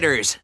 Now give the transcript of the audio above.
spiders.